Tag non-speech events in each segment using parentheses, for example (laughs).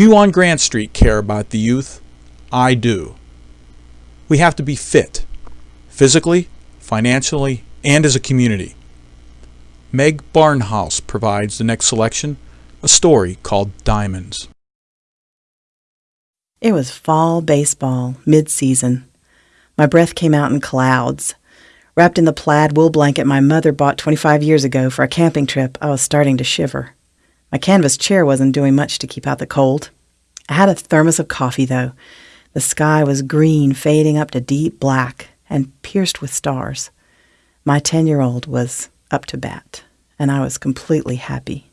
Few on Grant Street care about the youth. I do. We have to be fit, physically, financially, and as a community. Meg Barnhouse provides the next selection, a story called Diamonds. It was fall baseball, mid-season. My breath came out in clouds. Wrapped in the plaid wool blanket my mother bought 25 years ago for a camping trip, I was starting to shiver. My canvas chair wasn't doing much to keep out the cold. I had a thermos of coffee, though. The sky was green, fading up to deep black, and pierced with stars. My 10 year old was up to bat, and I was completely happy.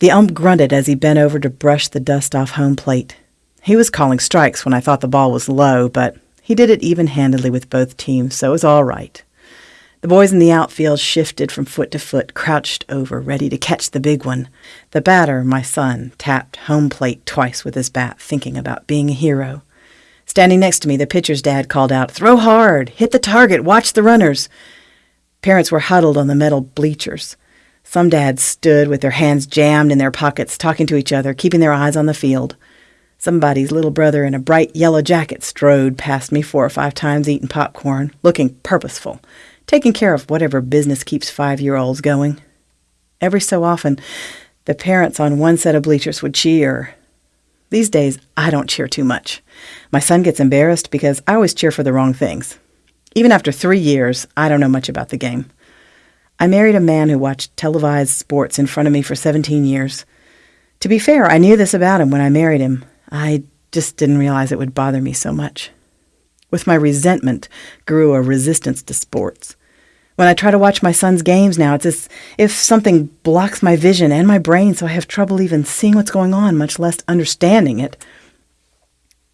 The ump grunted as he bent over to brush the dust off home plate. He was calling strikes when I thought the ball was low, but he did it even handedly with both teams, so it was all right. The boys in the outfield shifted from foot to foot, crouched over, ready to catch the big one. The batter, my son, tapped home plate twice with his bat, thinking about being a hero. Standing next to me, the pitcher's dad called out, Throw hard! Hit the target! Watch the runners! Parents were huddled on the metal bleachers. Some dads stood with their hands jammed in their pockets, talking to each other, keeping their eyes on the field. Somebody's little brother in a bright yellow jacket strode past me four or five times eating popcorn, looking purposeful taking care of whatever business keeps five year olds going. Every so often, the parents on one set of bleachers would cheer. These days, I don't cheer too much. My son gets embarrassed because I always cheer for the wrong things. Even after three years, I don't know much about the game. I married a man who watched televised sports in front of me for 17 years. To be fair, I knew this about him when I married him. I just didn't realize it would bother me so much. With my resentment grew a resistance to sports. When I try to watch my son's games now, it's as if something blocks my vision and my brain, so I have trouble even seeing what's going on, much less understanding it.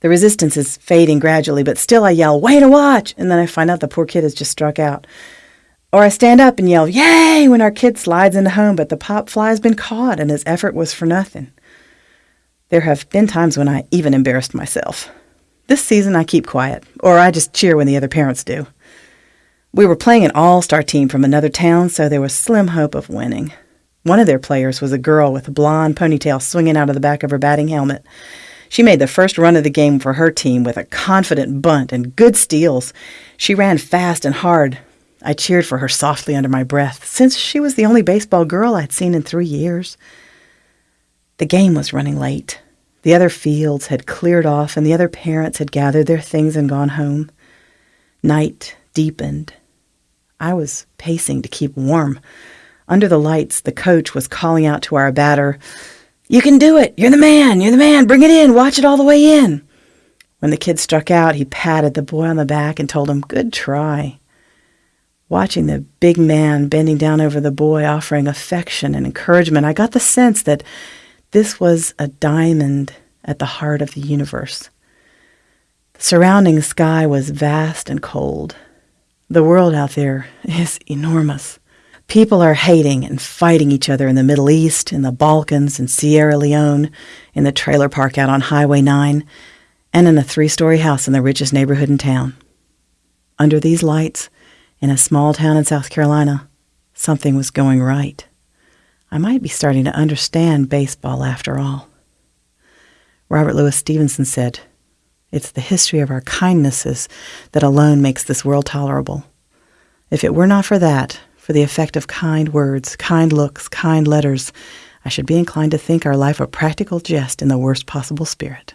The resistance is fading gradually, but still I yell, Way to watch! And then I find out the poor kid has just struck out. Or I stand up and yell, Yay! when our kid slides into home, but the pop fly's been caught and his effort was for nothing. There have been times when I even embarrassed myself. This season I keep quiet, or I just cheer when the other parents do. We were playing an all star team from another town, so there was slim hope of winning. One of their players was a girl with a blonde ponytail swinging out of the back of her batting helmet. She made the first run of the game for her team with a confident bunt and good steals. She ran fast and hard. I cheered for her softly under my breath, since she was the only baseball girl I'd seen in three years. The game was running late. The other fields had cleared off, and the other parents had gathered their things and gone home. Night deepened. I was pacing to keep warm. Under the lights, the coach was calling out to our batter, You can do it! You're the man! You're the man! Bring it in! Watch it all the way in! When the kid struck out, he patted the boy on the back and told him, Good try. Watching the big man bending down over the boy, offering affection and encouragement, I got the sense that this was a diamond at the heart of the universe. The surrounding sky was vast and cold. The world out there (laughs) is enormous. People are hating and fighting each other in the Middle East, in the Balkans, in Sierra Leone, in the trailer park out on Highway 9, and in a three story house in the richest neighborhood in town. Under these lights, in a small town in South Carolina, something was going right. I might be starting to understand baseball after all. Robert Louis Stevenson said, It's the history of our kindnesses that alone makes this world tolerable. If it were not for that, for the effect of kind words, kind looks, kind letters, I should be inclined to think our life a practical jest in the worst possible spirit.